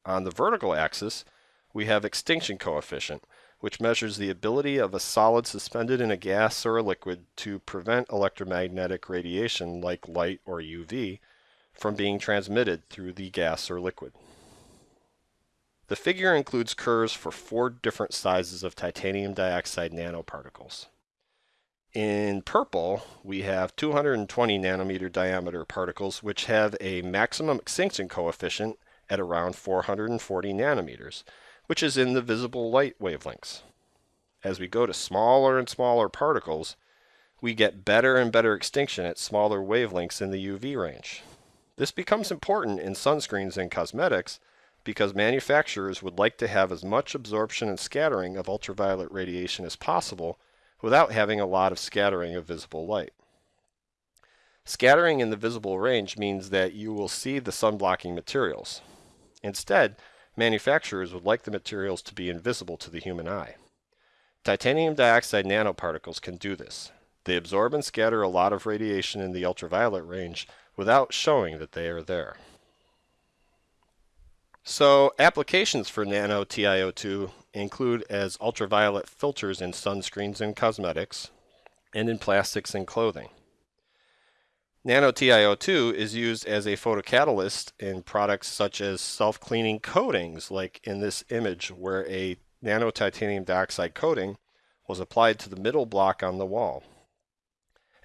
On the vertical axis, we have extinction coefficient, which measures the ability of a solid suspended in a gas or a liquid to prevent electromagnetic radiation like light or UV from being transmitted through the gas or liquid. The figure includes curves for four different sizes of titanium dioxide nanoparticles. In purple, we have 220 nanometer diameter particles which have a maximum extinction coefficient at around 440 nanometers, which is in the visible light wavelengths. As we go to smaller and smaller particles, we get better and better extinction at smaller wavelengths in the UV range. This becomes important in sunscreens and cosmetics because manufacturers would like to have as much absorption and scattering of ultraviolet radiation as possible without having a lot of scattering of visible light. Scattering in the visible range means that you will see the sun-blocking materials. Instead, manufacturers would like the materials to be invisible to the human eye. Titanium dioxide nanoparticles can do this. They absorb and scatter a lot of radiation in the ultraviolet range without showing that they are there. So applications for nano TiO2 include as ultraviolet filters in sunscreens and cosmetics, and in plastics and clothing. Nano TiO2 is used as a photocatalyst in products such as self-cleaning coatings, like in this image where a nano titanium dioxide coating was applied to the middle block on the wall.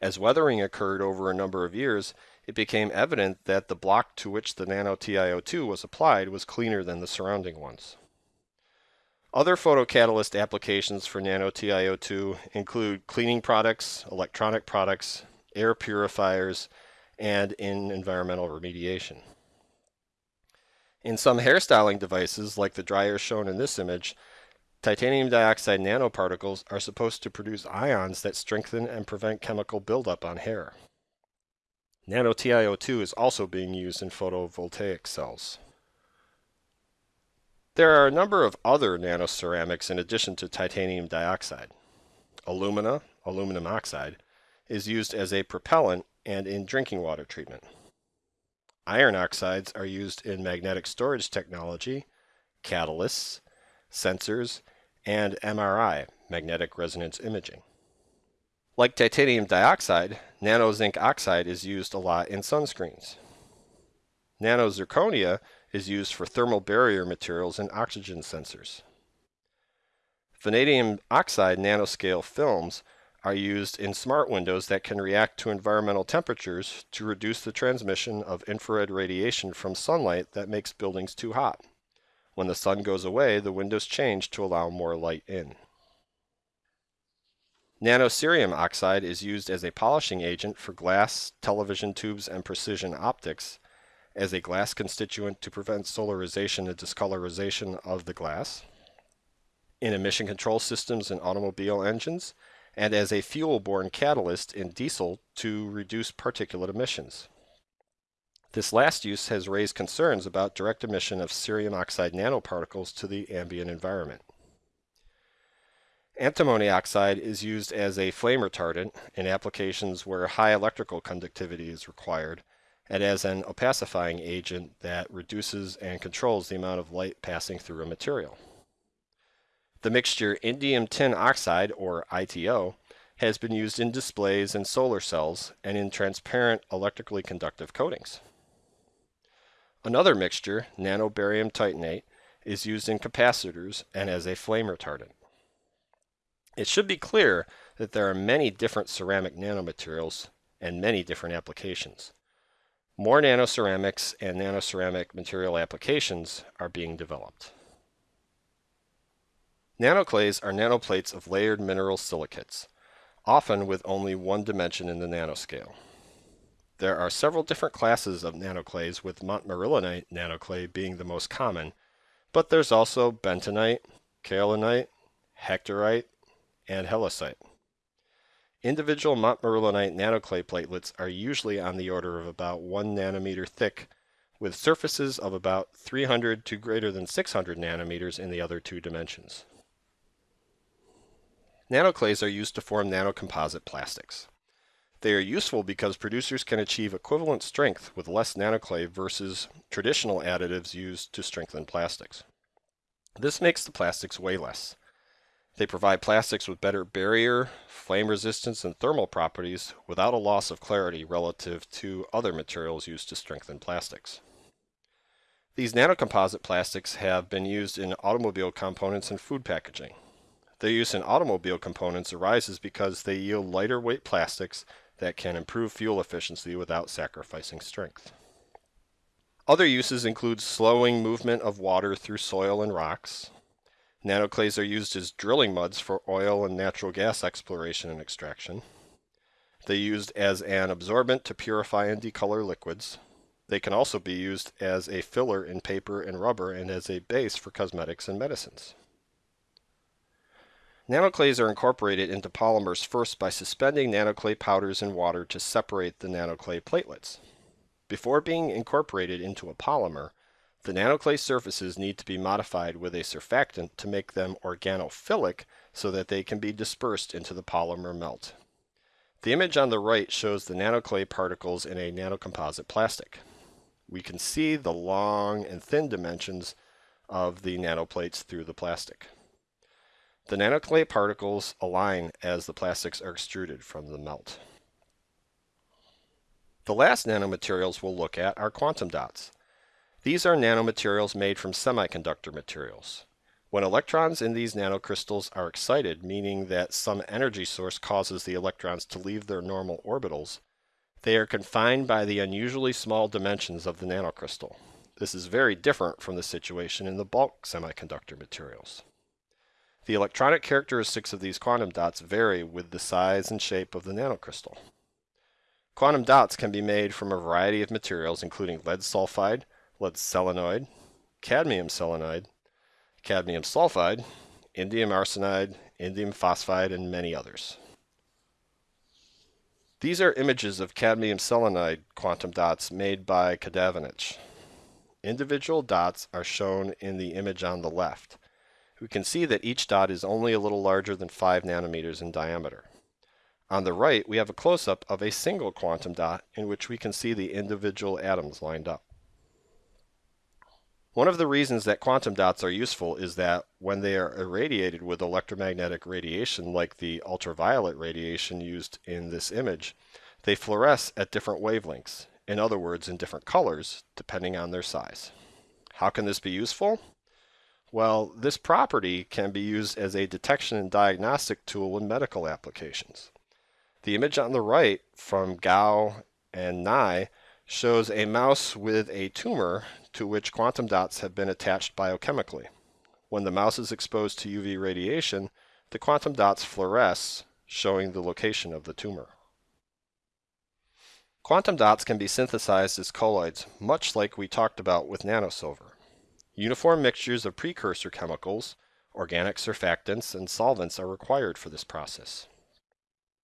As weathering occurred over a number of years, it became evident that the block to which the nano TiO2 was applied was cleaner than the surrounding ones. Other photocatalyst applications for nano TiO2 include cleaning products, electronic products, air purifiers, and in environmental remediation. In some hairstyling devices, like the dryer shown in this image, titanium dioxide nanoparticles are supposed to produce ions that strengthen and prevent chemical buildup on hair. Nano TiO2 is also being used in photovoltaic cells. There are a number of other nanoceramics in addition to titanium dioxide. Alumina, aluminum oxide, is used as a propellant and in drinking water treatment. Iron oxides are used in magnetic storage technology, catalysts, sensors, and MRI, magnetic resonance imaging. Like titanium dioxide, nano zinc oxide is used a lot in sunscreens. Nano zirconia is used for thermal barrier materials and oxygen sensors. Vanadium oxide nanoscale films are used in smart windows that can react to environmental temperatures to reduce the transmission of infrared radiation from sunlight that makes buildings too hot. When the sun goes away, the windows change to allow more light in. Nanocerium oxide is used as a polishing agent for glass, television tubes, and precision optics, as a glass constituent to prevent solarization and discolorization of the glass, in emission control systems in automobile engines, and as a fuel-borne catalyst in diesel to reduce particulate emissions. This last use has raised concerns about direct emission of cerium oxide nanoparticles to the ambient environment. Antimony oxide is used as a flame retardant in applications where high electrical conductivity is required and as an opacifying agent that reduces and controls the amount of light passing through a material. The mixture indium tin oxide, or ITO, has been used in displays and solar cells and in transparent electrically conductive coatings. Another mixture, nanobarium titanate, is used in capacitors and as a flame retardant. It should be clear that there are many different ceramic nanomaterials and many different applications. More nanoceramics and nanoceramic material applications are being developed. Nanoclays are nanoplates of layered mineral silicates, often with only one dimension in the nanoscale. There are several different classes of nanoclays, with montmorillonite nanoclay being the most common, but there's also bentonite, kaolinite, hectorite, and halloysite. Individual montmorillonite nanoclay platelets are usually on the order of about 1 nanometer thick, with surfaces of about 300 to greater than 600 nanometers in the other two dimensions. Nanoclays are used to form nanocomposite plastics. They are useful because producers can achieve equivalent strength with less nanoclay versus traditional additives used to strengthen plastics. This makes the plastics weigh less. They provide plastics with better barrier, flame resistance, and thermal properties without a loss of clarity relative to other materials used to strengthen plastics. These nanocomposite plastics have been used in automobile components and food packaging. Their use in automobile components arises because they yield lighter weight plastics that can improve fuel efficiency without sacrificing strength. Other uses include slowing movement of water through soil and rocks, Nanoclays are used as drilling muds for oil and natural gas exploration and extraction. They're used as an absorbent to purify and decolor liquids. They can also be used as a filler in paper and rubber and as a base for cosmetics and medicines. Nanoclays are incorporated into polymers first by suspending nanoclay powders in water to separate the nanoclay platelets. Before being incorporated into a polymer, the nanoclay surfaces need to be modified with a surfactant to make them organophilic so that they can be dispersed into the polymer melt. The image on the right shows the nanoclay particles in a nanocomposite plastic. We can see the long and thin dimensions of the nanoplates through the plastic. The nanoclay particles align as the plastics are extruded from the melt. The last nanomaterials we'll look at are quantum dots. These are nanomaterials made from semiconductor materials. When electrons in these nanocrystals are excited, meaning that some energy source causes the electrons to leave their normal orbitals, they are confined by the unusually small dimensions of the nanocrystal. This is very different from the situation in the bulk semiconductor materials. The electronic characteristics of these quantum dots vary with the size and shape of the nanocrystal. Quantum dots can be made from a variety of materials including lead sulfide, lead selenide, cadmium selenide, cadmium sulfide, indium arsenide, indium phosphide, and many others. These are images of cadmium selenide quantum dots made by Kadavanich. Individual dots are shown in the image on the left we can see that each dot is only a little larger than 5 nanometers in diameter. On the right, we have a close-up of a single quantum dot in which we can see the individual atoms lined up. One of the reasons that quantum dots are useful is that when they are irradiated with electromagnetic radiation like the ultraviolet radiation used in this image, they fluoresce at different wavelengths, in other words in different colors, depending on their size. How can this be useful? Well, this property can be used as a detection and diagnostic tool in medical applications. The image on the right from Gao and Nie shows a mouse with a tumor to which quantum dots have been attached biochemically. When the mouse is exposed to UV radiation, the quantum dots fluoresce, showing the location of the tumor. Quantum dots can be synthesized as colloids, much like we talked about with nanosilver. Uniform mixtures of precursor chemicals, organic surfactants, and solvents are required for this process.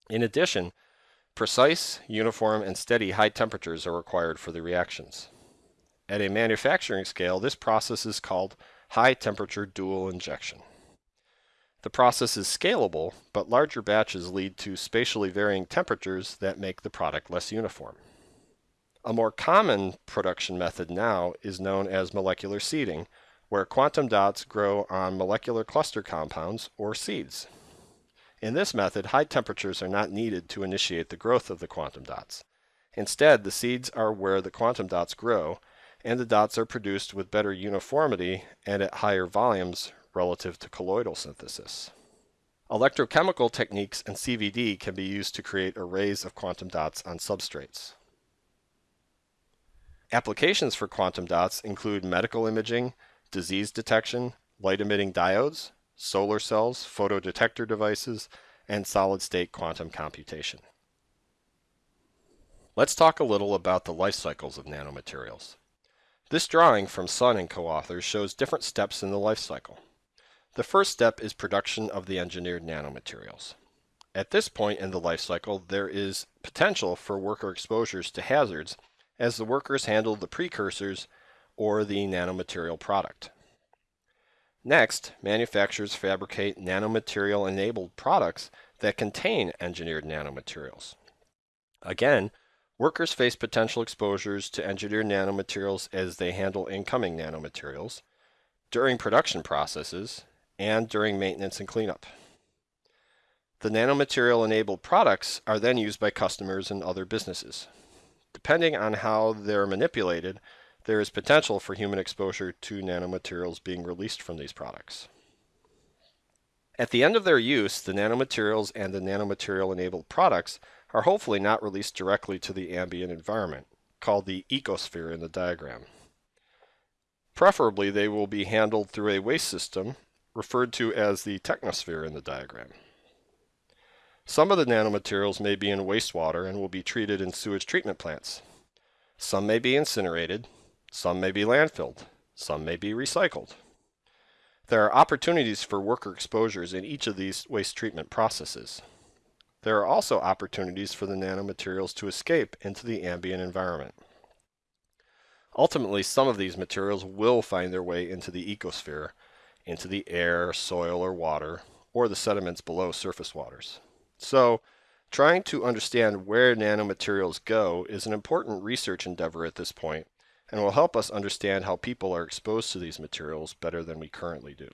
In addition, precise, uniform, and steady high temperatures are required for the reactions. At a manufacturing scale, this process is called high temperature dual injection. The process is scalable, but larger batches lead to spatially varying temperatures that make the product less uniform. A more common production method now is known as molecular seeding, where quantum dots grow on molecular cluster compounds or seeds. In this method, high temperatures are not needed to initiate the growth of the quantum dots. Instead, the seeds are where the quantum dots grow, and the dots are produced with better uniformity and at higher volumes relative to colloidal synthesis. Electrochemical techniques and CVD can be used to create arrays of quantum dots on substrates. Applications for quantum dots include medical imaging, disease detection, light-emitting diodes, solar cells, photodetector devices, and solid-state quantum computation. Let's talk a little about the life cycles of nanomaterials. This drawing from Sun and co-authors shows different steps in the life cycle. The first step is production of the engineered nanomaterials. At this point in the life cycle, there is potential for worker exposures to hazards as the workers handle the precursors or the nanomaterial product. Next, manufacturers fabricate nanomaterial enabled products that contain engineered nanomaterials. Again, workers face potential exposures to engineered nanomaterials as they handle incoming nanomaterials, during production processes, and during maintenance and cleanup. The nanomaterial enabled products are then used by customers and other businesses. Depending on how they're manipulated, there is potential for human exposure to nanomaterials being released from these products. At the end of their use, the nanomaterials and the nanomaterial-enabled products are hopefully not released directly to the ambient environment, called the ecosphere in the diagram. Preferably, they will be handled through a waste system, referred to as the technosphere in the diagram. Some of the nanomaterials may be in wastewater and will be treated in sewage treatment plants. Some may be incinerated, some may be landfilled, some may be recycled. There are opportunities for worker exposures in each of these waste treatment processes. There are also opportunities for the nanomaterials to escape into the ambient environment. Ultimately, some of these materials will find their way into the ecosphere, into the air, soil, or water, or the sediments below surface waters. So, trying to understand where nanomaterials go is an important research endeavor at this point, and will help us understand how people are exposed to these materials better than we currently do.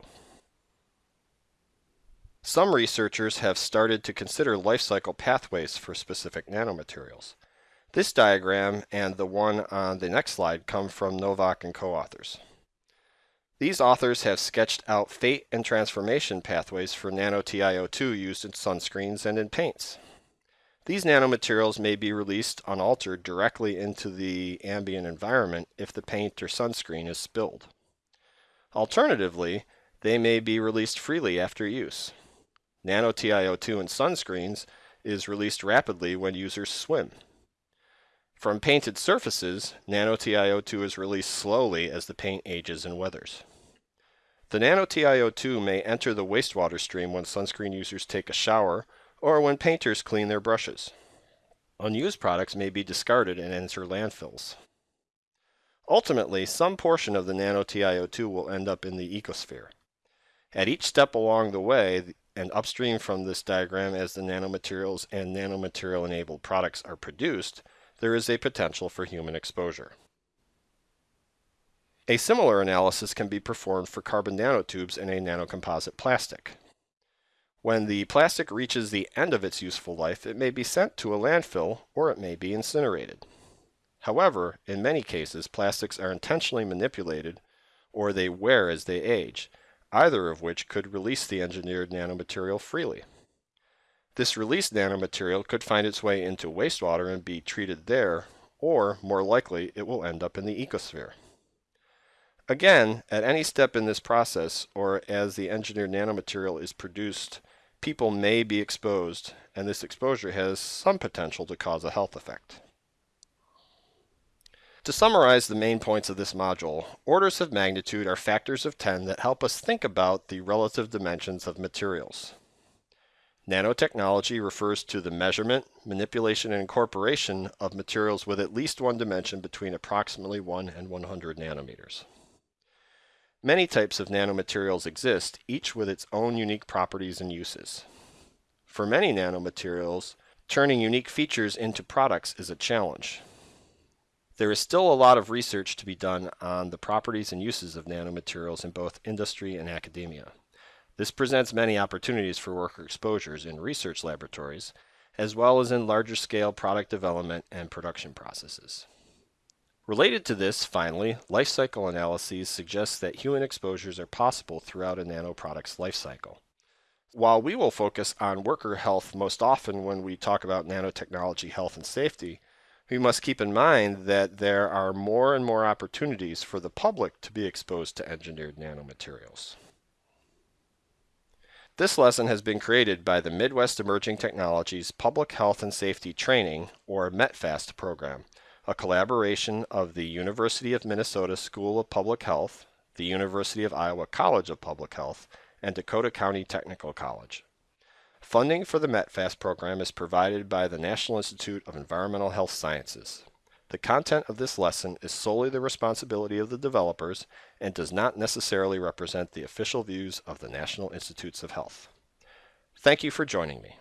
Some researchers have started to consider life cycle pathways for specific nanomaterials. This diagram and the one on the next slide come from Nowack and co-authors. These authors have sketched out fate and transformation pathways for nano-TiO2 used in sunscreens and in paints. These nanomaterials may be released unaltered directly into the ambient environment if the paint or sunscreen is spilled. Alternatively, they may be released freely after use. Nano-TiO2 in sunscreens is released rapidly when users swim. From painted surfaces, nano-TiO2 is released slowly as the paint ages and weathers. The nano-TiO2 may enter the wastewater stream when sunscreen users take a shower or when painters clean their brushes. Unused products may be discarded and enter landfills. Ultimately, some portion of the nano-TiO2 will end up in the ecosphere. At each step along the way, and upstream from this diagram as the nanomaterials and nanomaterial-enabled products are produced, there is a potential for human exposure. A similar analysis can be performed for carbon nanotubes in a nanocomposite plastic. When the plastic reaches the end of its useful life, it may be sent to a landfill or it may be incinerated. However, in many cases, plastics are intentionally manipulated or they wear as they age, either of which could release the engineered nanomaterial freely. This released nanomaterial could find its way into wastewater and be treated there, or, more likely, it will end up in the ecosphere. Again, at any step in this process, or as the engineered nanomaterial is produced, people may be exposed, and this exposure has some potential to cause a health effect. To summarize the main points of this module, orders of magnitude are factors of 10 that help us think about the relative dimensions of materials. Nanotechnology refers to the measurement, manipulation, and incorporation of materials with at least one dimension between approximately 1 and 100 nanometers. Many types of nanomaterials exist, each with its own unique properties and uses. For many nanomaterials, turning unique features into products is a challenge. There is still a lot of research to be done on the properties and uses of nanomaterials in both industry and academia. This presents many opportunities for worker exposures in research laboratories, as well as in larger scale product development and production processes. Related to this, finally, life cycle analyses suggest that human exposures are possible throughout a nanoproduct's life cycle. While we will focus on worker health most often when we talk about nanotechnology health and safety, we must keep in mind that there are more and more opportunities for the public to be exposed to engineered nanomaterials. This lesson has been created by the Midwest Emerging Technologies Public Health and Safety Training, or METPHAST program, a collaboration of the University of Minnesota School of Public Health, the University of Iowa College of Public Health, and Dakota County Technical College. Funding for the METPHAST program is provided by the National Institute of Environmental Health Sciences. The content of this lesson is solely the responsibility of the developers and does not necessarily represent the official views of the National Institutes of Health. Thank you for joining me.